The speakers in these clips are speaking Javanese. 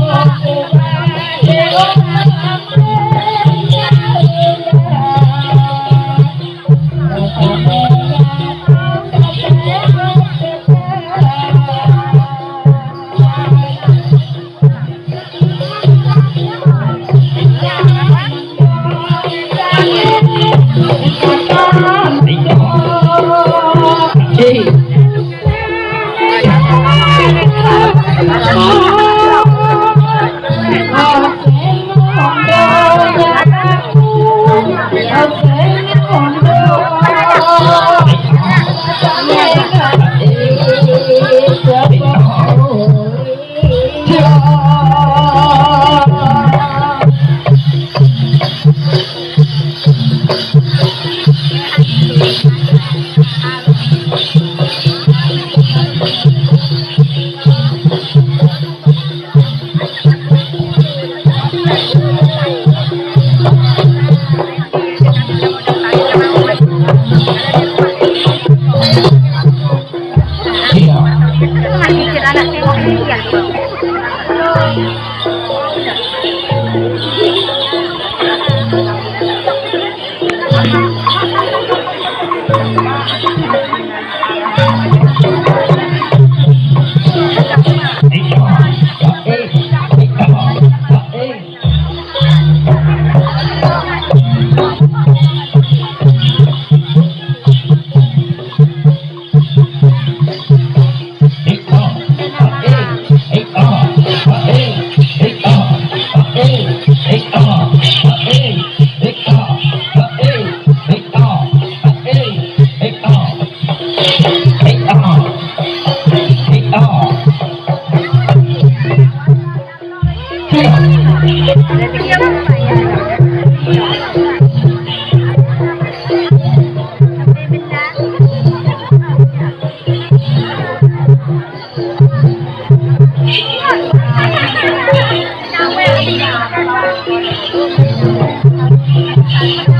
Oh, I'm sorry.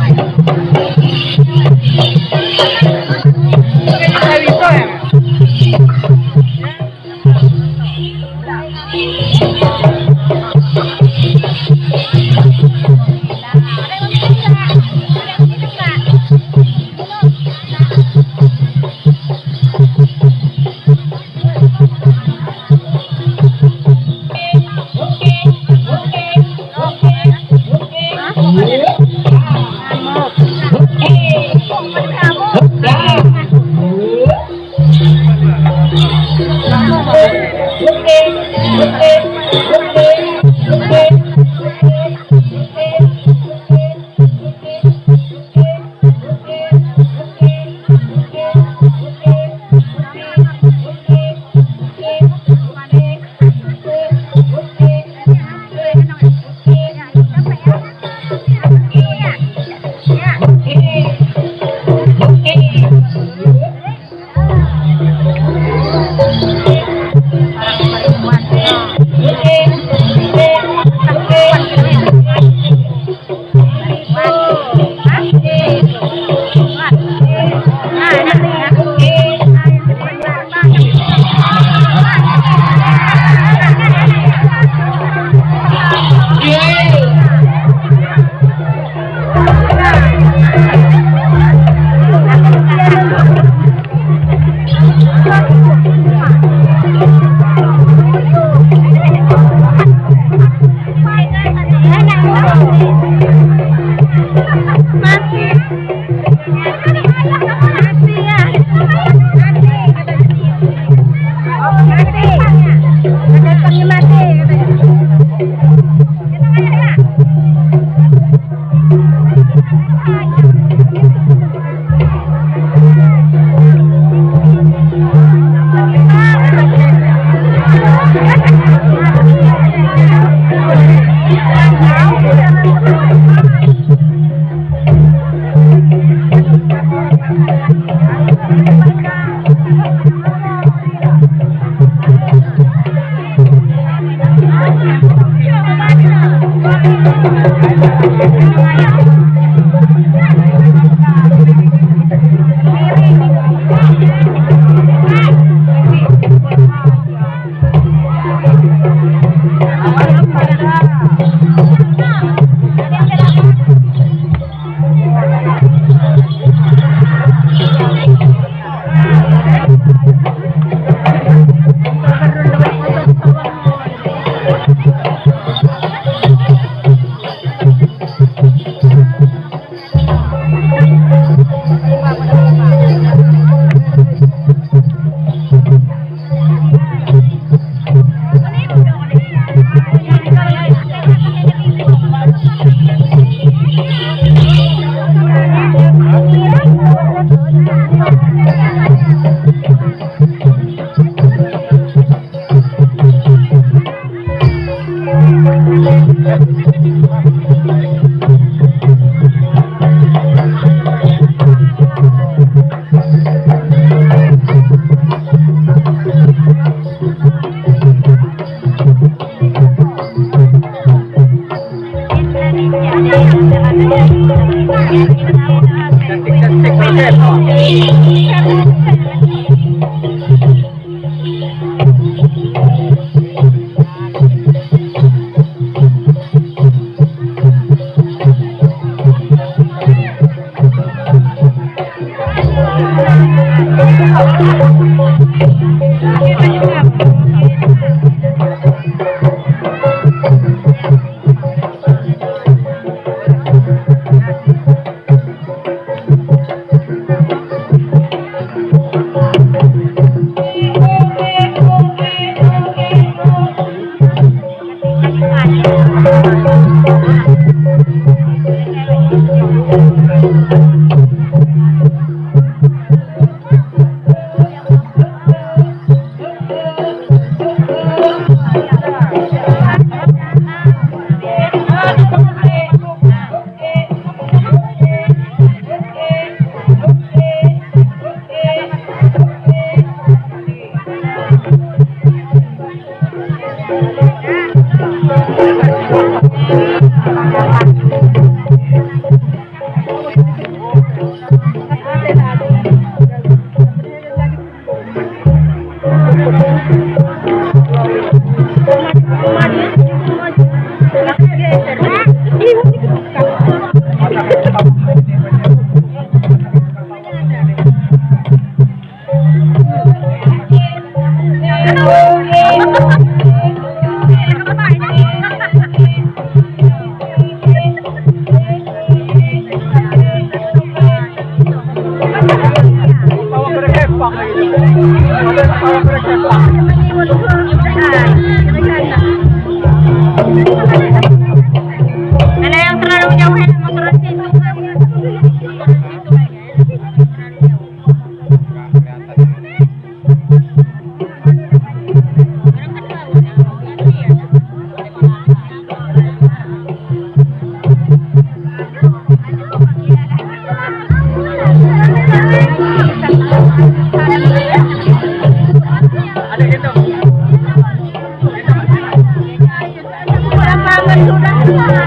안녕하 세.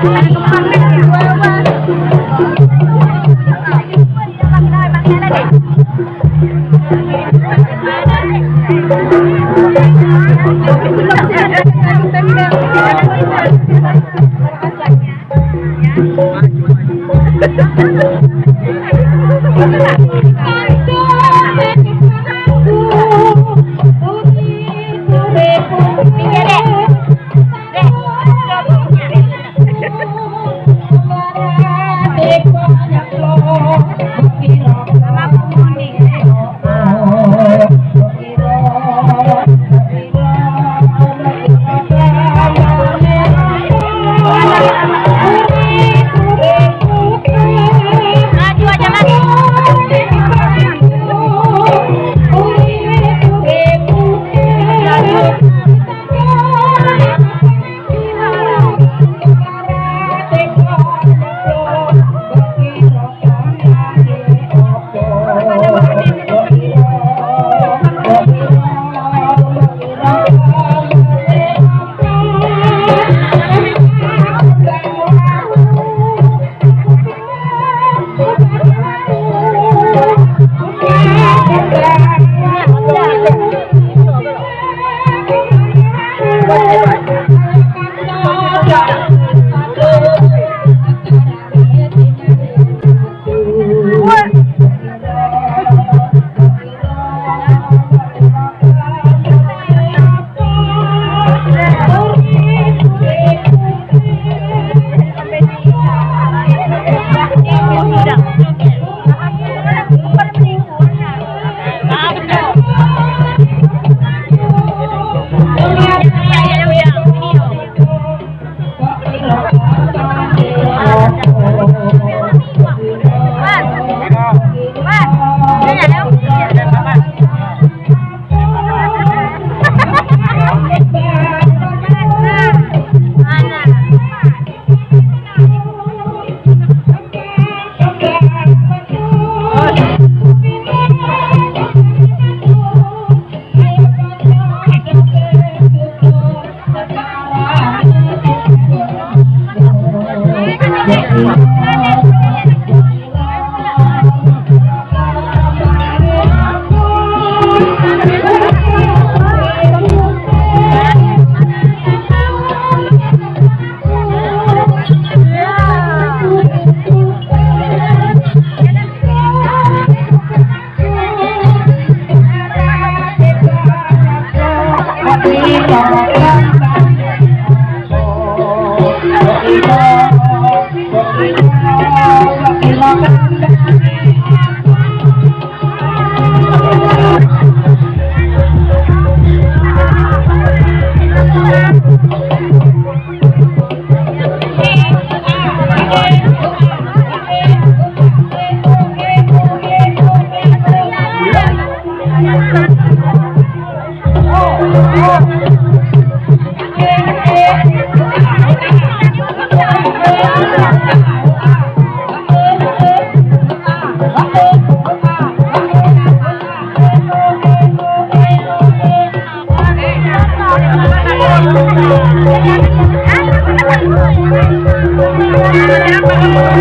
Gracias.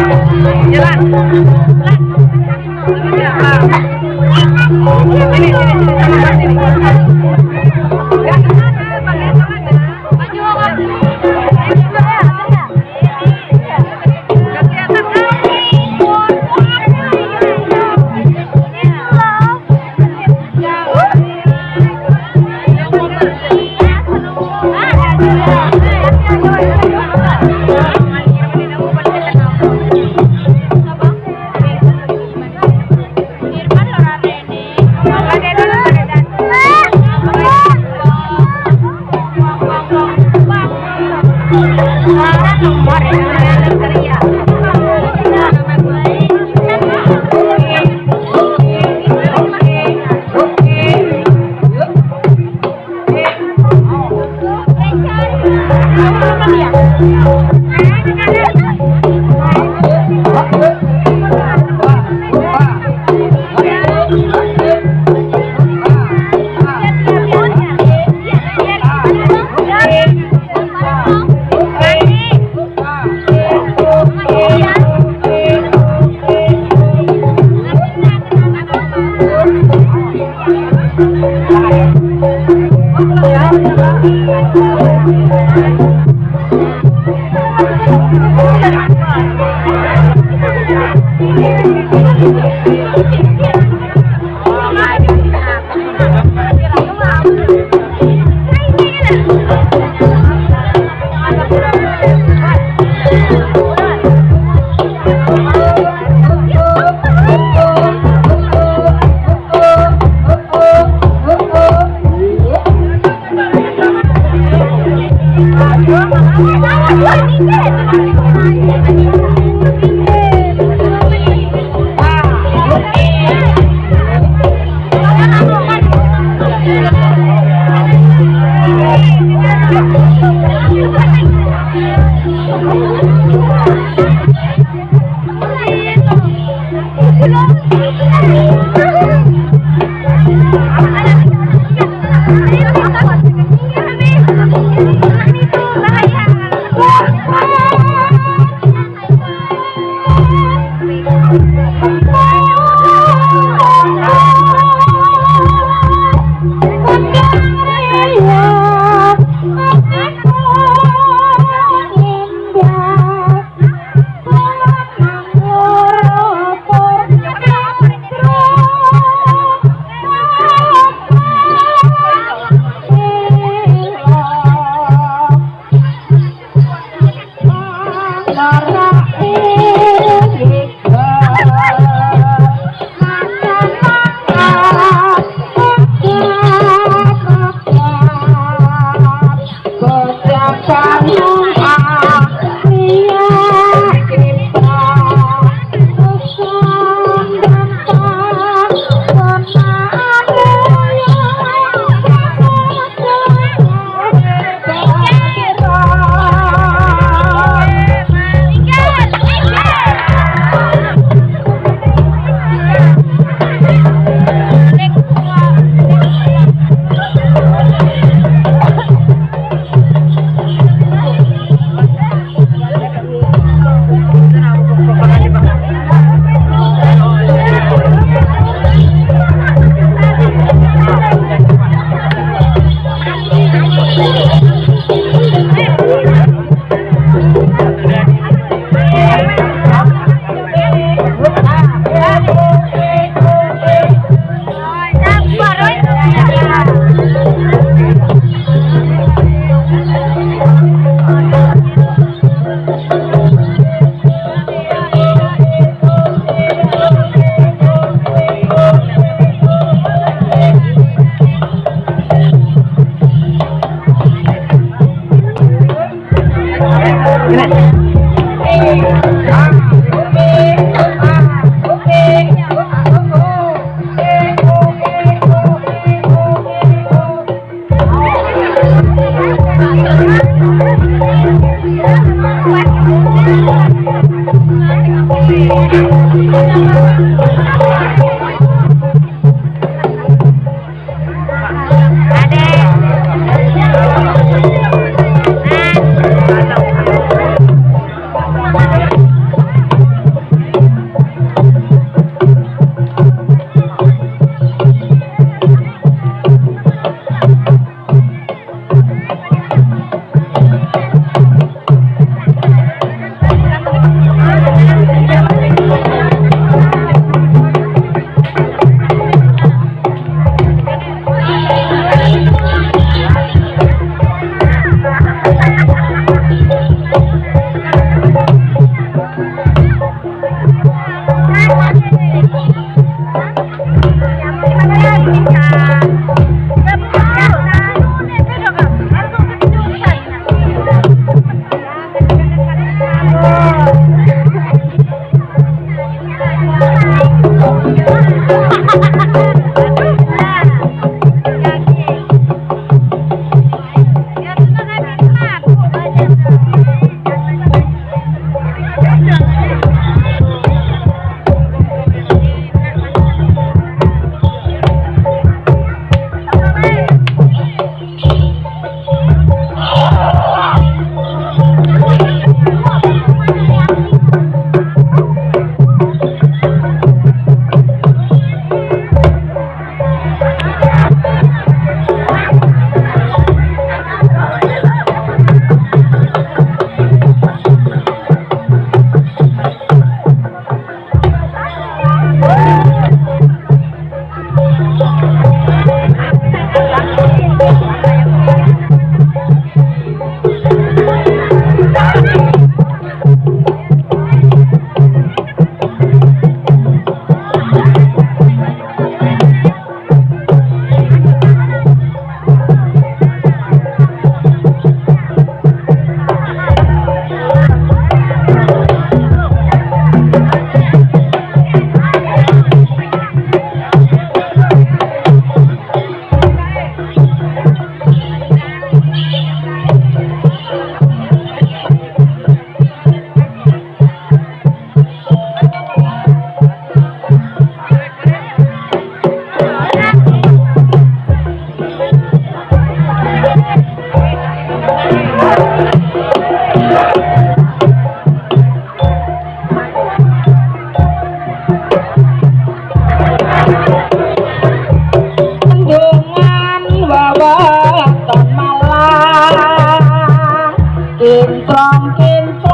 jalan jalan ini ini iki wis came